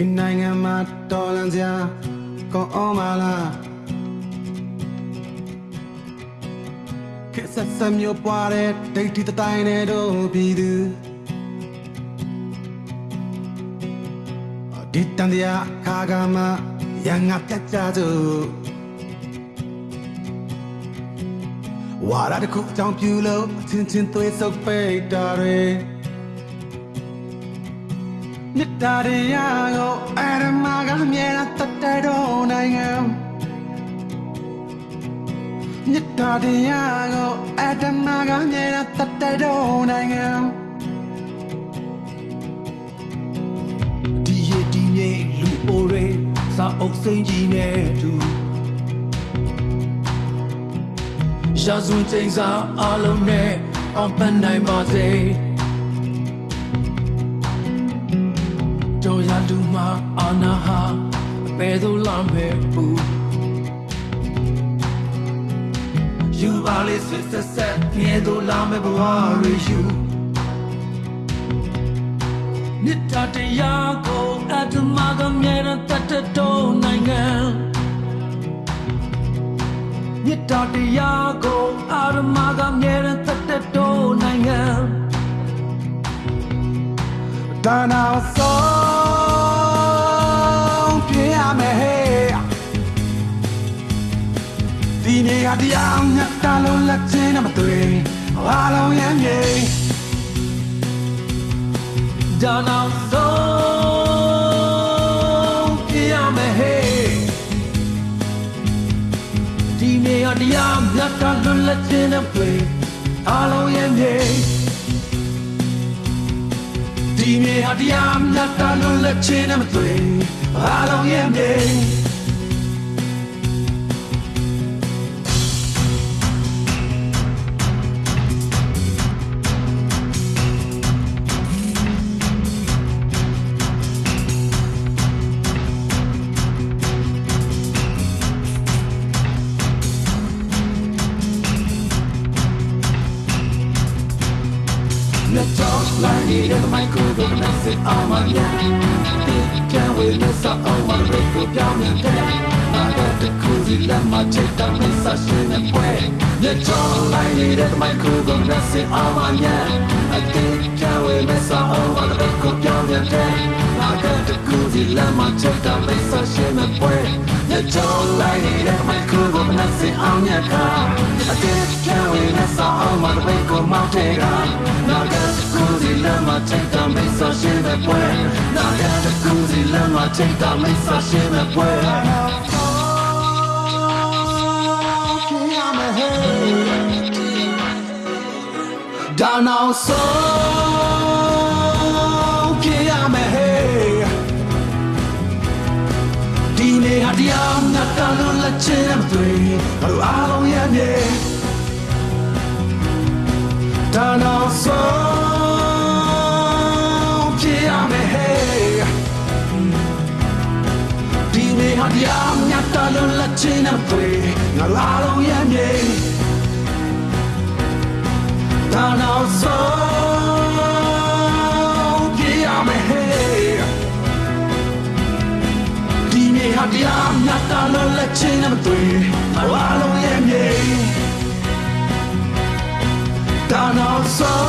ဒီနိုင်ငံမှာတော်လန်စရာကောင်းအောင်မလားခက်ဆက်ဆက်မျိုးပွားတဲ့ဒိတ်တီတတိုင်းနဲ့တို့ပြည်သူဒီတန်တရားခါကမှရန်ငါပြတ်ကြစို့ဝါရတခုအကြောင်းပြုလို့အချင်းချင်းသွေးဆုပ်ပိတ်တာတွေမြတ်တာတရားကို တ်တာတရားကိုအရမကမြဲတာတတ်တဲ့တော့နိုင်ငံဒီရဒီမြေလူအိုတွေစာအုပ်စိမ့်ကြီးနဲ့တူရာဇဝင်ချိန်စာအလုံးနဲ့အောင်ပန်းနိုင်ပါစေတို့ရလူမှာအာနာဟာအပေသို့လမ်းပဲဘူး ယူပါလေစစ်ဆက်ဆက်ငယ်တို့လာမဲ့ဘဝတွေယူနိတ္တတရားကိုအတ္တမကမြဲတဲ့တတ်တဲ့တော့နိုင်ငံမြတ်တာတရားကိုအာရမကမြဲတဲ့တသက်တော်နိုင်ငံဒါနာဆုံး ဒီနေရာတရားမြတ်တာလုံးလက်ချင်းနဲ့မတွေ့အားလုံးရမ်းမြေဒါနောက်ဆုံးပြရမယ်ဟဲ့ဒီနေရာတရားမြတ်တာလွတ်လပ်ခြင်းနဲ့တွေ့အားလုံးရဲ့မြေဒီနေရာတရားမြတ်တာလွတ်လပ်ခြင်းနဲ့မတွေ့အားလုံးရဲ့မြေ Let's talk like it in the microphone and I say I'm a yeah Can't wait, let's talk on my record down in there I got the cozy, let my take down the session and play Let's talk like it in the microphone and I say I'm a yeah I think can't wait, let's talk on my record down in there I got the cozy, let my take down the session and play Let's talk like it in the microphone and I say I'm a yeah I think can't wait, let's talk on my record mountain Now got the cozy, let my take down the session and play Now got the cozy, let my take down the session and play ဒါနောက်ဆုံးပြရမယ်ဟဲ့ဒီနေဟာတရားမြတ်တာလို့လက်ချင်မတွေ့ငါတို့အားလုံးရဲ့မြေဒါနောက်ဆုံးပြရမယ်ဟဲ့ဒီနေဟာတရားမြတ်တာလို့လက်ချင်မတွေ့ငါတို့အားလုံးရဲ့မြေဒါနော က်ဆုံးပြရမယ်ဟဲ့ဒီနေ့ဟာတရားမြတ်တာလို့လက်ချင်းနဲ့မတွေ့အ လုံး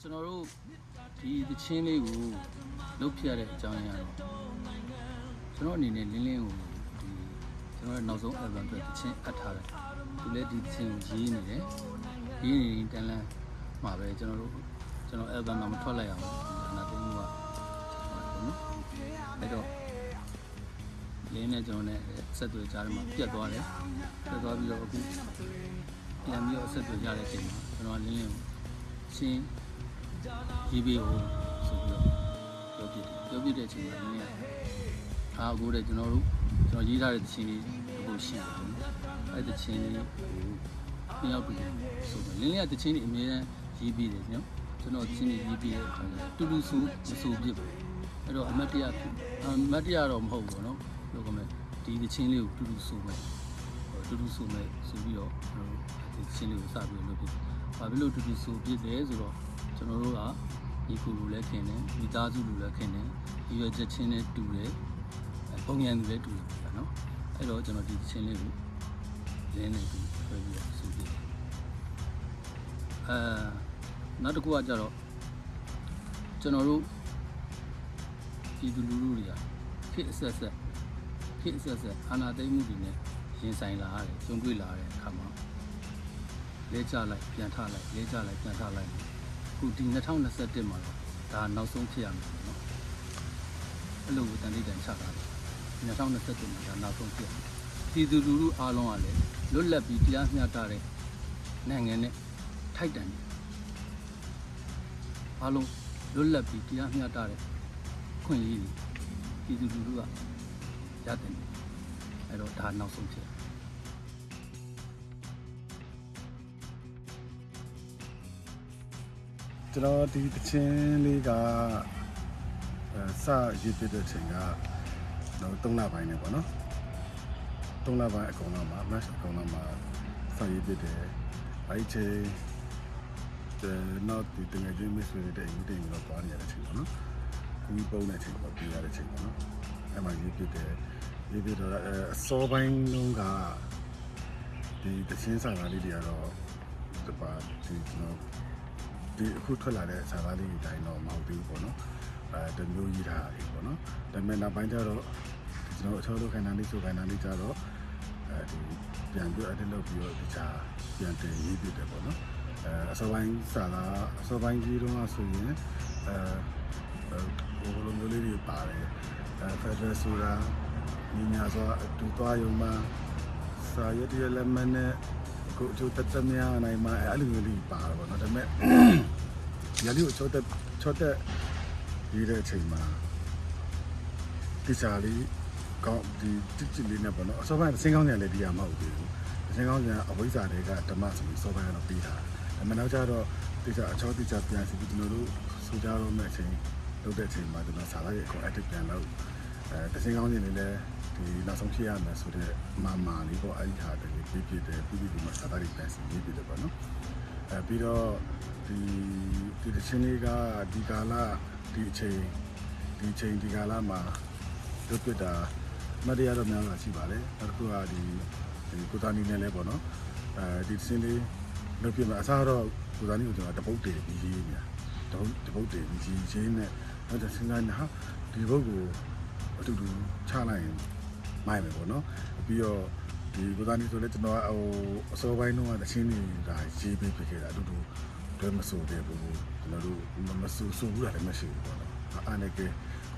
ကျွန်တော်တို့ဒီသချင်းလေးကိုလုတ်ပြရတဲ့အကြောင်းအရာတော့ကျွန်တော်အနေနဲ့လင်းလင်းကိုဒီကျွန်တော်ရဲ့နောက်ဆုံး album အတွက်သချင်းအပ်ထားတယ်သူလည်းဒီသချင်းကိုရေးနေတယ်ရေးနေရင်တန်လန်းမမှာပဲကျွန်တော်တို့ကျွန်တော် album တော့မထွက်လိုက်အောင်ဒါနာသိမှုကပေါ့နော်အဲ့တော့လင်းနဲ့ကျွန်တော်နဲ့ဆက်သွယ်ကြားထဲမှာပြတ်သွားတယ်ပြတ်သွားပြီးတော့အခုပြန်ပြီးတော့ဆက်သွယ်ကြတဲ့အချိန်မှာကျွန်တော်ကလင်းလင်းကိုရှင်း ရေးပေးဖို့ဆိုပြီးတော့ပြောပြတယ်ပြောပြတဲ့အချိန်မှာလင်းလင်းကအားကိုတဲ့ကျွန်တော်တို့ကျွန်တော်ရေးထားတဲ့သချင်းလေးအခုရှိတယ်ပေါ့နော်အဲ့ဒီသချင်းလေးကိုနှစ်ယောက်တူဆိုတော့လင်းလင်းကသချင်းလေးအများကြီးရေးပြီးတယ်နော်ကျွန်တော်သချင်းလေးရေးပြီးတဲ့အခါကျတူတူဆိုမဆိုပြစ်ဘူးအဲ့တော့အမတ်တရဖြစ်အမတ်တရတော့မဟုတ်ဘူးနော်ပြောကမယ်ဒီသချင်းလေးကိုတူတူဆိုမယ်တူတူဆိုမယ်ဆိုပြီးတော့ကျွန်တော်တို့ဒီသချင်းလေးကိုစပြီးလုပ်ဖြစ်ဘာဖြစ်လို့တူတူဆိုပြစ်လဲဆိုတော့ကျွန်တော်တို့က ဒီကူလူလည်းခင်တယ်မိသားစုလူလည်းခင်တယ်ဒီရွယ်ချက်ချင်းနဲ့တူတယ်ပုံရံလူလည်းတူတယ်ပေါ့နော်အဲ့တော့ကျွန်တော်ဒီသချင်းလေးကိုလင်းနေတူဆွဲပြီးတော့ဆိုပြစ်အဲနောက်တစ်ခုကကြတော့ကျွန်တော်တို့ဒီလူလူတွေကခေတ်အဆက်ဆက်ခေတ်အဆက်ဆက်အာနာသိမ့်မှုတွေနဲ့ရင်ဆိုင်လာရတယ်ကြုံတွေ့လာတဲ့အခါမှာလဲကြလိုက်ပြန်ထလိုက်လဲကြလိုက်ပြန်ထလိုက် ခုဒီ2021မှာတော့ဒါနောက်ဆုံးဖြစ်ရမှာပေါ့နော်အဲ့လိုတန်တိတန်ချတာတယ်2021မှာဒါနောက်ဆုံးဖြစ်ရမယ်ပြည်သူလူထုအားလုံးကလည်းလွတ်လပ်ပြီးတရားမျှတတဲ့နိုင်ငံနဲ့ထိုက်တန်တယ်အားလုံးလွတ်လပ်ပြီးတရားမျှတတဲ့ခွင့်ရေးတွေပြည်သူလူထုကရတယ်အဲ့တော့ဒါနောက်ဆုံးဖြစ် ကျွန်တော်ဒီတချင်းလေးကအဲစရေးပြတဲ့ချိန်ကတော့3လပိုင်းနဲ့ပေါ့နော်3လပိုင်းအကုန်လုံးမှာ match အကုန်လုံးမှာစရေးပြတယ်အဲ့ဒီချိန်တဲ့နောက်ဒီတငယ်ချင်း miss တွေတဲ့ဒီတင်တော့သွားနေရတဲ့ချိန်ပေါ့နော်ကူကြီးပုံးတဲ့ချိန်ပေါ့ပြရတဲ့ချိန်ပေါ့နော်အဲ့မှာရေးပြတယ်ရေးပြတော့အဲအစောပိုင်းလုံးကဒီတချင်းစာသားလေးတွေကတော့ဒီပါဒီကျွန်တော် ဒီအခုထွက်လာတဲ့စာသားလေးတွေတိုင်းတော့မဟုတ်သေးဘူးပေါ့နော်အဲတမျိုးကြီးထားတယ်ပေါ့နော်ဒါပေမဲ့နောက်ပိုင်းကျတော့ကျွန်တော်အချောလို့ခိုင်တာလေးဆိုခိုင်တာလေးကျတော့အဲဒီပြန်ပြီး edit လုပ်ပြီးတော့ဒီချာပြန်တင်ရေးပြတယ်ပေါ့နော်အဲအစောပိုင်းစာသားအစောပိုင်းကြီးတော့ဆိုရင်အဲဟိုလိုမျိုးလေးတွေပါတယ်အဲဖက်ဒရယ်ဆိုတာညီညာဆိုအတူသွားရုံမှာစာရွက်တရလက်မနဲ့ ကိုအကျိုးသက်သက်များနိုင်မှာအဲ့လိုမျိုးလေးပါတော့ဗောနော်ဒါပေမဲ့ရလီကိုချောတက်ချောတက်ရေးတဲ့အချိန်မှာဒီစားလေးကောင်းဒီတိတိလေးနဲ့ပေါ့နော်အစောပိုင်းစင်းကောင်းကြံလည်းဒီရမဟုတ်သေးဘူးစင်းကောင်းကြံအဝိဇ္ဇာတွေကဓမ္မဆိုပြီးစောပိုင်းကတော့ပြီးတာဒါပေမဲ့နောက်ကျတော့တိကျအချောတိကျပြန်စီပြီးကျွန်တော်တို့စူကြတော့မဲ့အချိန်လုပ်တဲ့အချိန်မှာကျွန်တော်စာသားရဲ့အကုန် edit ပြန်လုပ်အဲစင်းကောင်းကြံလေးလည်းဒီနောက်ဆုံးဖြစ်ရမယ်ဆိုတော့မာမာလေးပေါ့အဲ့ဒီဟာတ ည်းပြပြတယ်ပြပြဒီမှာစာသားတွေပြန်စီပြပြတယ်ပေါ့နော်အဲပြီးတော့ဒီဒီတချင်းလေးကဒီကာလဒီအချိန်ဒီအချိန်ဒီကာလမှာလွတ်ပြတာမတရားတော့များလာရှိပါလေနောက်တစ်ခုကဒီဒီကိုတာနီနဲ့လဲပေါ့နော်အဲဒီတချင်းလေးလွတ်ပြမှာအစားတော့ကိုတာနီကိုကျွန်တော်တပုတ်တည်ပြီးရေးနေတာတပုတ်တပုတ်တည်ပြီးရေးချင်းနဲ့နောက်တစ်စဉ်းစားနေဟာဒီဘုတ်ကိုအတူတူချလိုက်ရင်မိုက်မယ်ပေါ့နော်ပြီးတော့ ဒီကိုသားနေဆိုလဲကျွန်တော်ကဟိုအစောပိုင်းတော့တချင်းနေတာရေးပေးဖြစ်ခဲ့တာအတူတူတွဲမဆိုတဲ့ဘူးကျွန်တော်တို့မဆူဆူဘူးလည်းမရှိဘူးပေါ့နော်အားနေကကို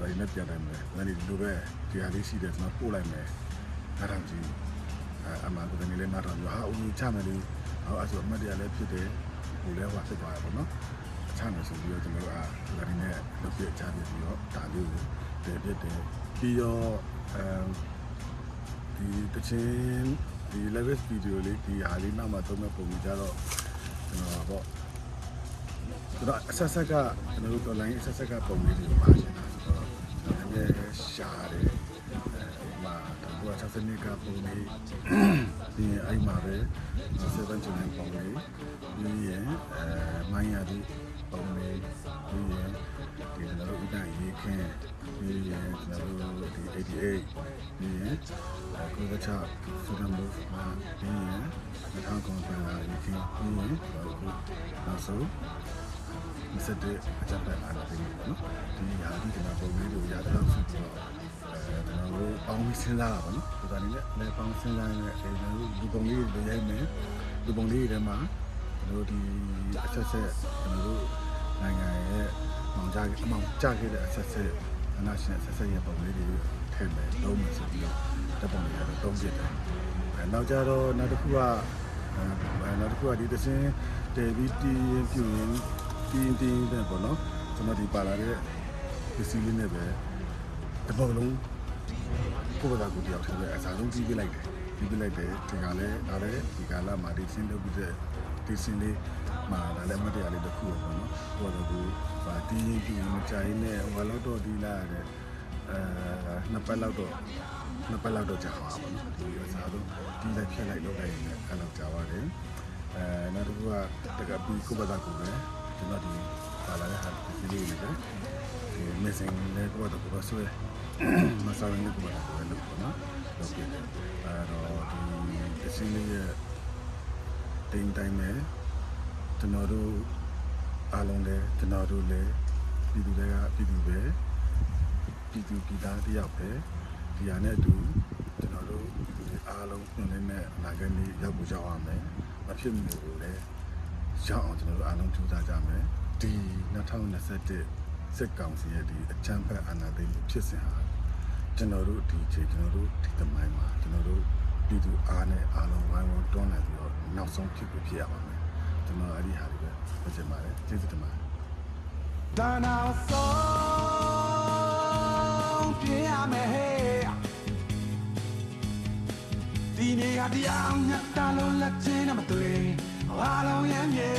သားနေပြန်တယ်မယ်လည်းဒီလိုပဲဒီဟာလေးရှိတယ်ကျွန်တော်ပို့လိုက်မယ်အားရကြီးအမှန်ကိုနေလဲနားတော့ဟာဦးချမယ်လေဟောအဲ့ဆိုအမတ်တရားလည်းဖြစ်တယ်ဟိုလဲဟောဖြစ်သွားရပါတော့ချမယ်ဆိုပြီးတော့ကျွန်တော်ကဒါဒီနဲ့လုပ်ပြချပြီးတော့ဒါလေးကိုတည်ပြတယ်ပြီးတော့အဲ ဒီတချင်းဒီ live video လေးဒီဟာလေးနောက်မှသုံးမဲ့ပုံကြတော့ကျွန်တော်ပေါ့ကျွန်တော်အဆက်ဆက်ကကျွန်တော်တို့ online အဆက်ဆက်ကပုံလေးတွေပါရှင်တာဆိုတော့ကျွန်တော်လည်းရှားတယ်အဲမှာတော့60နှစ်ကပုံလေးဒီအဲ့မှာပဲ7 channel ပုံလေးပြီးရင်အဲမိုင်းရဒီပုံလေးပြီးရင်ဒီကျွန်တော်တို့ဥဒ္ဒရေးခင်း ပြီးရင်ကျွန်တော်တို့ဒီ88ပြီးရင်ကိုယ်ကချဆိုတဲ့ move မှာပြီးရင်အထောက်ကောင်ပြန်လာရေးခင်းပြီးရင်အခုနောက်ဆုံးမစတဲ့အကြပ်တက်လာတယ်နော်ဒီဟာဒီကျွန်တော်ပုံလေးတွေကိုရတော့ဆိုပြီးတော့အဲကျွန်တော်တို့ပေါင်းပြီးစဉ်းစားတာပေါ့နော်ဒီကနေ့လည်းလည်းပေါင်းစဉ်းစားနေတဲ့အဲကျွန်တော်တို့ဒီပုံလေးတွေရိုက်မယ်ဒီပုံလေးတွေထဲမှာတို့ဒီအဆက်ဆက်ကျွန်တော်တို့နိုင်ငံရဲ့မောင်ကြအမောင်ကြခဲ့တဲ့အဆက်ဆက် အနာရှင်အဆက်ဆက်ရဲ့ပုံလေးတွေထည့်မယ်သုံးမယ်ဆိုပြီးတော့တပ်ပုံတွေကတော့သုံးပြတယ်အဲနောက်ကြတော့နောက်တစ်ခုကအဲနောက်တစ်ခုကဒီသင်းတေဗီတီရင်ပြူရင်တင်းတင်းတဲ့ပေါ့နော်ကျွန်တော်ဒီပါလာတဲ့ပစ္စည်းလေးနဲ့ပဲတစ်ပုံလုံးကိုယ့်ဘာသာကိုယ်တယောက်တည်းပဲအစားဆုံးပြီးပြလိုက်တယ်ပြီးပြလိုက်တယ်ဒီကလည်းဒါလည်းဒီကလာမှာဒီစင်းလုပ်ပြီးတဲ့ဒီစင်းလေး မှာဒါလည်းမတရားလေးတစ်ခုပေါ့နော်ဟိုတော့ကိုပါတီးရင်ပြူရင်မကြိုင်နဲ့ဟိုလောက်တော့ဒီလာတဲ့အဲနှစ်ပတ်လောက်တော့နှစ်ပတ်လောက်တော့ကြာပါပါနော်ဒီအစားဆုံးဒီလိုက်ဖြတ်လိုက်လုပ်လိုက်ရင်လည်းအဲ့လောက်ကြာပါတယ်အဲနောက်တစ်ခုကတကပြီးကိုယ့်ဘာသာကိုယ်ပဲကျွန်တော်ဒီပါလာတဲ့ဟာဒီလေးလေးပဲဒီ missing လည်းကိုယ့်ဘာသာကိုယ်ပဲဆွဲမစားရင်လည်းကိုယ့်ဘာသာကိုယ်ပဲလုပ်ပေါ့နော်လုပ်ပြတယ်အဲတော့ဒီအစင်းလေးရဲ့တိမ်တိုင်းပဲ ကျွန်တော်တို့အားလုံးလည်းကျွန်တော်တို့လည်းပြည်သူတွေကပြည်သူပဲပြည်သူပြည်သားတယောက်ပဲဒီဟာနဲ့အတူကျွန်တော်တို့ပြည်သူတွေအားလုံးညွှန်လင်းတဲ့အနာဂတ်လေးရောက်ဖို့ရောက်ရမယ်မဖြစ်မနေဘူးလေရောက်အောင်ကျွန်တော်တို့အားလုံးကြိုးစားကြမယ်ဒီ2021စစ်ကောင်စီရဲ့ဒီအချမ်းဖက်အာဏာသိမ်းမှုဖြစ်စဉ်ဟာကျွန်တော်တို့ဒီချိန်ကျွန်တော်တို့ဒီသမိုင်းမှာကျွန်တော်တို့ပြည်သူအားနဲ့အားလုံးဝိုင်းဝန်းတွန်းလှန်ပြီးတော့နောက်ဆုံးဖြစ်ကိုဖြစ်ရပါမယ် ကျွန်တော်အဲ့ဒီဟာတွေပဲပြောချင်ပါတယ်ကျေးဇူးတင်ပါတယ်ဒါနာဆုံးပြရမယ်ဟဲ့ဒီနေ့ကတရားညတ်တာလို့လက်ချင်းနဲ့မတွေ့အားလုံးရဲ့မြေ